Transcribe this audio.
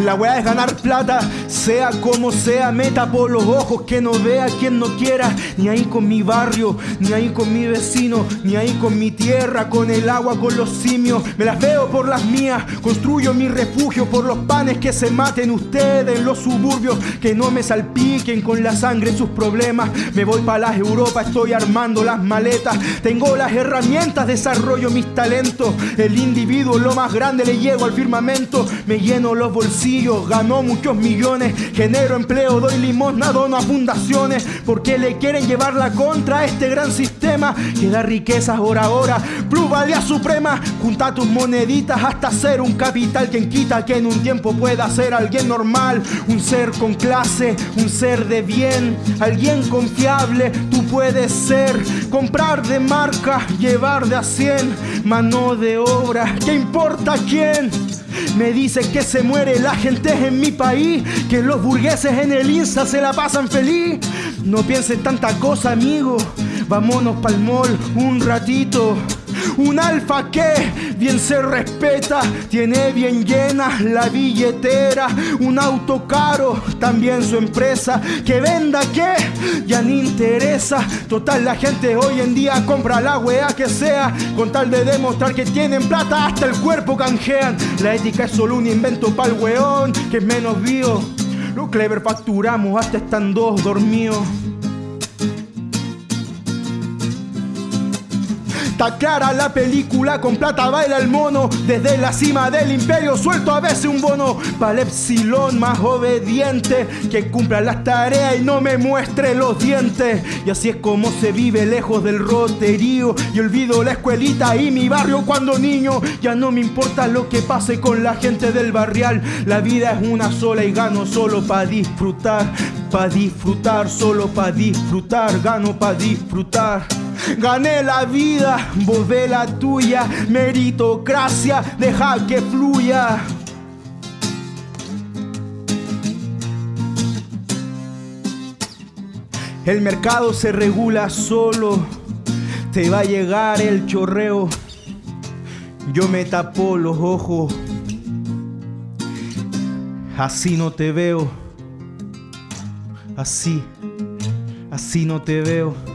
La weá es ganar plata, sea como sea, me tapo los ojos, que no vea quien no quiera, ni ahí con mi barrio, ni ahí con mi vecino, ni ahí con mi tierra, con el agua, con los simios, me las veo por las mías, construyo mi refugio por los panes que se maten ustedes en los suburbios, que no me salpiquen con la sangre sus problemas, me voy para las Europa, estoy armando las maletas, tengo las herramientas, desarrollo mis talentos, el individuo lo más grande le llego al firmamento, me lleno los bolsillos, ganó muchos millones, genero empleo, doy limosna, dono a fundaciones, porque le quieren llevar la contra a este gran sistema que da riquezas hora a hora, plusvalía suprema, junta tus moneditas hasta ser un capital quien quita que en un tiempo pueda ser alguien normal, un ser con clase, un ser de bien, alguien confiable, tú puedes ser, comprar de marca, llevar de a 100, mano de obra, ¿qué importa quién? Me dice que se muere la gente en mi país, que los burgueses en el INSA se la pasan feliz. No pienses tanta cosa, amigo. Vámonos pa'l mall un ratito. Un alfa que bien se respeta, tiene bien llena la billetera. Un auto caro, también su empresa. Que venda que ya ni interesa. Total, la gente hoy en día compra la wea que sea. Con tal de demostrar que tienen plata, hasta el cuerpo canjean. La ética es solo un invento pa'l weón, que es menos bio. Lo clever facturamos hasta están dos dormidos. Clara la película, con plata baila el mono. Desde la cima del imperio suelto a veces un bono. Para epsilon más obediente, que cumpla las tareas y no me muestre los dientes. Y así es como se vive lejos del roterío. Y olvido la escuelita y mi barrio cuando niño. Ya no me importa lo que pase con la gente del barrial. La vida es una sola y gano solo para disfrutar. Pa' disfrutar, solo pa' disfrutar, gano pa' disfrutar. Gané la vida, vos ve la tuya, meritocracia, deja que fluya. El mercado se regula solo, te va a llegar el chorreo. Yo me tapo los ojos, así no te veo, así, así no te veo.